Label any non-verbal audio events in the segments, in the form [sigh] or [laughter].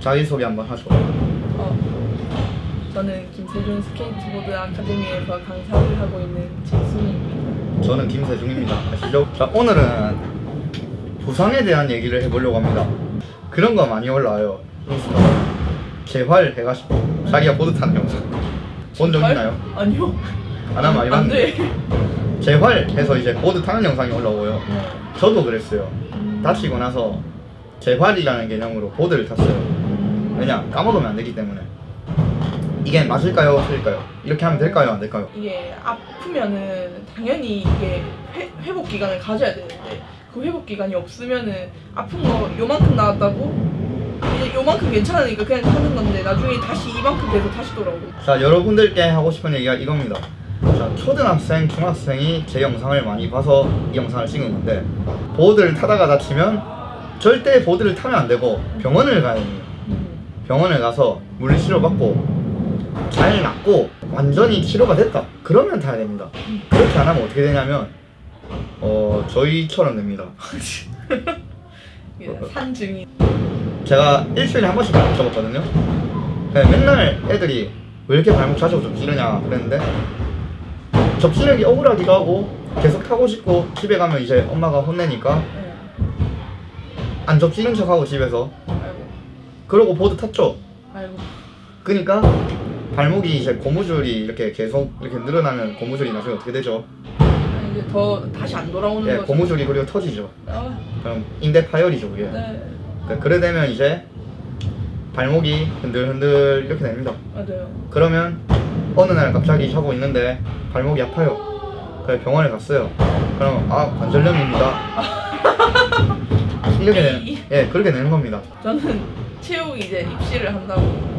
자기소개 한번 하죠. 어, 저는 김세중 스케이트보드 아카데미에서 강사를 하고 있는 재순입니다. 저는 김세중입니다. 아시죠? 자, 오늘은 부상에 대한 얘기를 해보려고 합니다. 그런 거 많이 올라와요. 인스타. 재활 해가지고 자기가 보드 타는 영상. 본 적 있나요? 아니요. 안 하면 많이 안 봤는데. 돼. 재활 해서 이제 보드 타는 영상이 올라오고요. 네. 저도 그랬어요. 음. 다치고 나서 재활이라는 개념으로 보드를 탔어요. 왜냐? 까먹으면 안 되기 때문에. 이게 맞을까요? 틀릴까요? 이렇게 하면 될까요? 안 될까요? 이게 아프면은 당연히 이게 회, 회복 기간을 가져야 되는데 그 회복 기간이 없으면은 아픈 거 요만큼 나왔다고 이제 요만큼 괜찮으니까 그냥 하는 건데 나중에 다시 이만큼 돼서 다시 돌아오고 자 여러분들께 하고 싶은 얘기가 이겁니다 자 초등학생 중학생이 제 영상을 많이 봐서 이 영상을 찍은 건데 보드를 타다가 다치면 절대 보드를 타면 안 되고 병원을 가야 됩니다 병원을 가서 물리치료 받고 잘 낫고 완전히 치료가 됐다 그러면 타야 됩니다 그렇게 안 하면 어떻게 되냐면 어 저희처럼 됩니다 [laughs] 산증이 제가 일주일에 한 번씩 발목 접었거든요. 그냥 맨날 애들이 왜 이렇게 발목 자주 접지르냐 그랬는데 접지르는 게 억울하기도 하고 계속 타고 싶고 집에 가면 이제 엄마가 혼내니까 네. 안 접지른 척하고 집에서 그러고 보드 탔죠. 아이고 그러니까 발목이 이제 고무줄이 이렇게 계속 이렇게 늘어나면 고무줄이 나중에 어떻게 되죠? 아니, 이제 더 다시 안 돌아오는 예, 거죠 고무줄이 그리고 터지죠. 아, 그럼 인대 파열이죠 그게. 네 그러니까 그래 되면 이제 발목이 흔들흔들 이렇게 됩니다. 맞아요 그러면 어느 날 갑자기 자고 있는데 발목이 아파요. 그래서 병원에 갔어요. 그럼 아 관절염입니다. 이렇게 되는 [laughs] 예 그렇게 되는 겁니다. 저는 체육 이제 입시를 한다고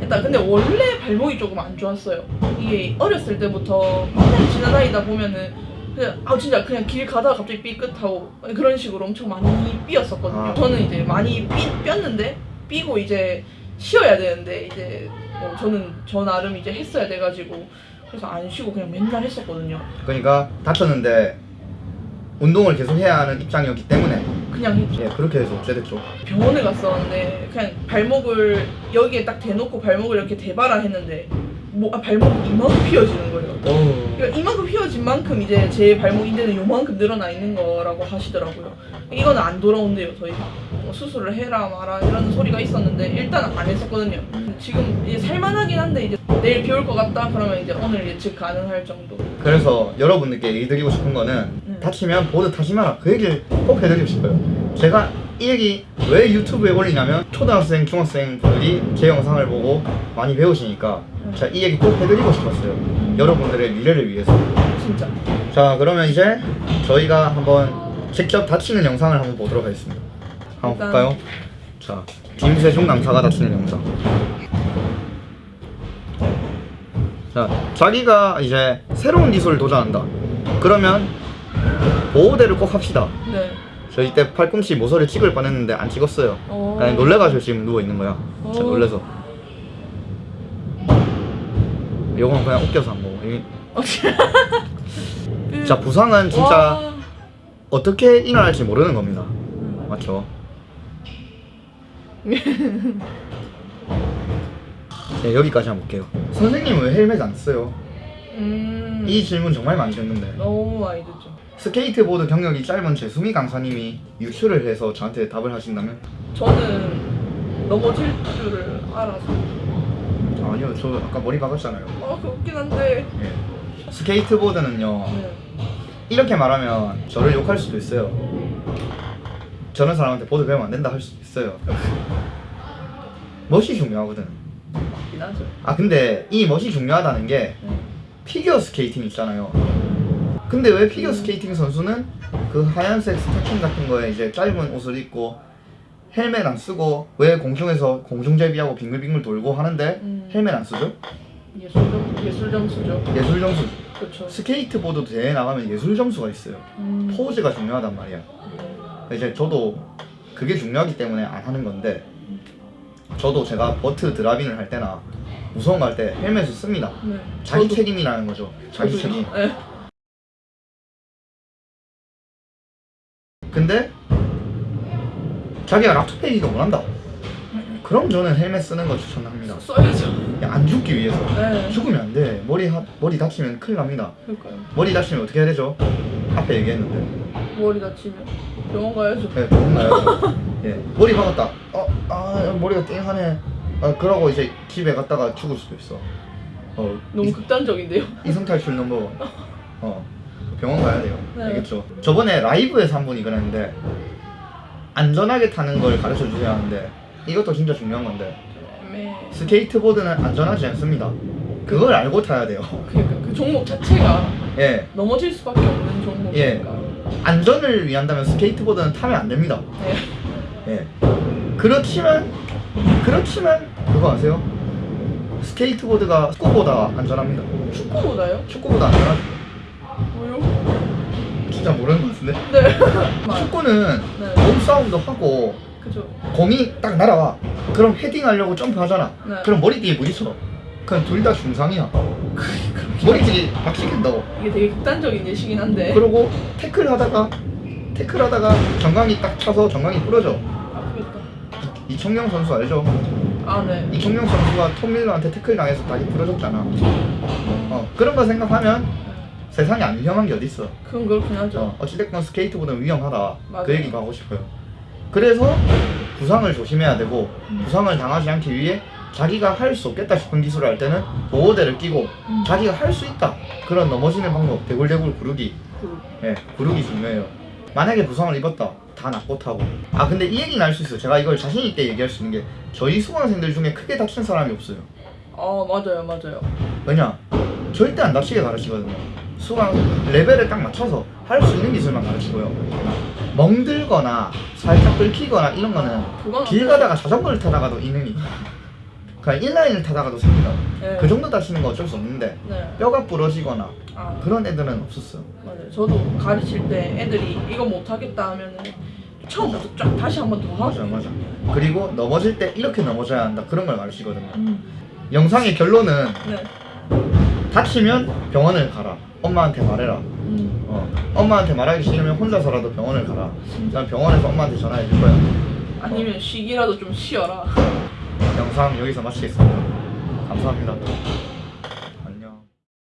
일단 근데 원래 발목이 조금 안 좋았어요. 이게 어렸을 때부터 맨날 지나다니다 보면은 그냥 아 진짜 그냥 길 가다가 갑자기 삐끗하고 그런 식으로 엄청 많이 삐었었거든요. 아. 저는 이제 많이 삐, 삐었는데 삐고 이제 쉬어야 되는데 이제 뭐 저는 저 나름 이제 했어야 돼가지고 그래서 안 쉬고 그냥 맨날 했었거든요. 그러니까 다쳤는데 운동을 계속 해야 하는 입장이었기 때문에 그냥 했죠 예 그렇게 해서 어째 됐죠. 병원에 갔었는데 그냥 발목을 여기에 딱 대놓고 발목을 이렇게 대봐라 했는데 뭐, 아, 발목이 이만큼 휘어지는 거예요. 오. 그러니까 이만큼 휘어진 만큼 이제 제 발목 인대는 요만큼 늘어나 있는 거라고 하시더라고요. 이거는 안 돌아온대요, 저희. 뭐 수술을 해라 마라 이런 소리가 있었는데 일단 안 했었거든요. 지금 이제 살만하긴 한데 이제 내일 비 올 것 같다 그러면 이제 오늘 예측 가능할 정도. 그래서 여러분들께 얘기 드리고 싶은 거는 음. 다치면 보드 마라 그 얘기를 꼭 해드리고 싶어요. 제가 이 얘기 왜 유튜브에 올리냐면 초등학생, 중학생들이 제 영상을 보고 많이 배우시니까 음. 제가 이 얘기 꼭 해드리고 싶었어요. 여러분들의 미래를 위해서. 진짜. 자 그러면 이제 저희가 한번 직접 다치는 영상을 한번 보도록 하겠습니다. 한번 일단- 볼까요? 자 김세중 강사가 다치는 영상. 자 자기가 이제 새로운 기술을 도전한다. 그러면 보호대를 꼭 합시다. 네. 저 이때 팔꿈치 모서리 찍을 뻔했는데 안 찍었어요. 어. 그냥 놀래가지고 지금 누워 있는 거야. 진짜 어. 놀래서. 이건 그냥 웃겨서 한 거고. [laughs] 자 부상은 진짜 와. 어떻게 일어날지 모르는 겁니다. 맞죠? [laughs] 네, 여기까지 한번 볼게요. 선생님은 왜 헬멧 안 써요? 음. 이 질문 정말 많이 듣는데 너무 많이 듣죠. 스케이트보드 경력이 짧은 재수미 강사님이 유추를 해서 저한테 답을 하신다면 저는 넘어질 줄을 알아서. 아니요 저 아까 머리 박았잖아요 아, 그 웃긴 한데. 예. 스케이트보드는요 네. 이렇게 말하면 저를 욕할 수도 있어요 저런 사람한테 보드 배우면 안 된다 할 수도 있어요 [laughs] 멋이 중요하거든 맞긴 하죠. 아 근데 이 멋이 중요하다는 게 네. 피겨 스케이팅 있잖아요. 근데 왜 피겨 스케이팅 선수는 그 하얀색 스타킹 같은 거에 이제 짧은 옷을 입고 헬멧 안 쓰고 왜 공중에서 공중제비하고 빙글빙글 돌고 하는데 음. 헬멧 안 쓰죠? 예술 점 예술 점수죠. 예술 점수. 그렇죠. 스케이트보드 대회 나가면 예술 점수가 있어요. 음. 포즈가 중요하단 말이야. 이제 저도 그게 중요하기 때문에 안 하는 건데 저도 제가 vert drop in을 할 때나 무서운 거 할 때 헬멧을 씁니다. 네. 자기 저도- 책임이라는 거죠. 자기 저도요. 책임. 네. 근데 자기가 락토 패기가 원한다. 그럼 저는 헬멧 쓰는 거 추천합니다. 써야죠. 야, 안 죽기 위해서. 네. 죽으면 안 돼. 머리 하, 머리 다치면 큰일 납니다. 그러니까요. 머리 다치면 어떻게 해야 되죠? 앞에 얘기했는데. 머리 다치면 병원 가야죠. 네, 병원 가야죠. 예, 머리 박았다. 어, 아, 머리가 띵하네. 아, 그러고 이제 집에 갔다가 죽을 수도 있어. 어, 너무 이, 극단적인데요. 이성 탈출 넘버 원. [laughs] 어, 병원 가야 돼요. 네. 알겠죠? 저번에 라이브에서 한 분이 그랬는데 안전하게 타는 걸 가르쳐 주셔야 하는데 이것도 진짜 중요한 건데 애매해. 스케이트보드는 안전하지 않습니다. 그걸 알고 타야 돼요. 그러니까 그 종목 자체가 예, 넘어질 수밖에 없는 종목이니까. 안전을 위한다면 스케이트보드는 타면 안 됩니다. 네. 예. 그렇지만 그렇지만 그거 아세요? 스케이트보드가 축구보다 안전합니다. 축구보다요? 축구보다 안전하죠. 진짜 모르는 것 같은데? 네. 맞- [laughs] 축구는 네. 몸싸움도 하고 그죠. 공이 딱 날아와. 그럼 헤딩하려고 점프하잖아. 네. 그럼 머리띠에 부딪혀. 그럼 둘 다 중상이야. 머리띠 박치겠다고. 이게 되게 극단적인 예시긴 한데. 그리고 태클 하다가 태클 하다가 정강이 딱 차서 정강이 부러져. 아프겠다. 이청용 선수 알죠? 아 네. 이청용 선수가 톰 밀러한테 태클 당해서 다리 부러졌잖아. 어, 그런 거 생각하면 세상에 안 위험한 게 어딨어. 그건 그렇긴 하죠. 어, 어찌됐건 스케이트보드는 위험하다. 맞아요. 그 얘기가 하고 싶어요. 그래서 부상을 조심해야 되고 음. 부상을 당하지 않기 위해 자기가 할 수 없겠다 싶은 기술을 할 때는 보호대를 끼고 음. 자기가 할 수 있다 그런 넘어지는 방법 대굴대굴 구르기 그- 예 구르기 중요해요 만약에 부상을 입었다 다 낫고 타고 아 근데 이 얘기는 알 수 있어요 제가 이걸 자신 있게 얘기할 수 있는 게 저희 수강생들 중에 크게 다친 사람이 없어요 아 맞아요 맞아요. 왜냐 절대 안 다치게 가르치거든요 수강 레벨에 딱 맞춰서 할 수 있는 기술만 가르치고요 멍들거나 살짝 긁히거나 이런 거는 그건 길 가다가 자전거를 타다가도 있느니 [laughs] 그냥 인라인을 타다가도 생기다 네. 그 정도 다치는 거 어쩔 수 없는데 네. 뼈가 부러지거나 아 그런 애들은 없었어요 맞아요. 저도 가르칠 때 애들이 이거 못하겠다 하면은 처음부터 쫙 다시 한 번 더 하고. 맞아 맞아 그리고 넘어질 때 이렇게 넘어져야 한다 그런 걸 가르치거든요 음. 영상의 결론은 네. 다치면 병원을 가라 엄마한테 말해라. 음. 어, 엄마한테 말하기 싫으면 혼자서라도 병원을 가라. 난 병원에서 엄마한테 전화해 줄 거야. 아니면 쉬기라도 좀 쉬어라. 영상 여기서 마치겠습니다. 감사합니다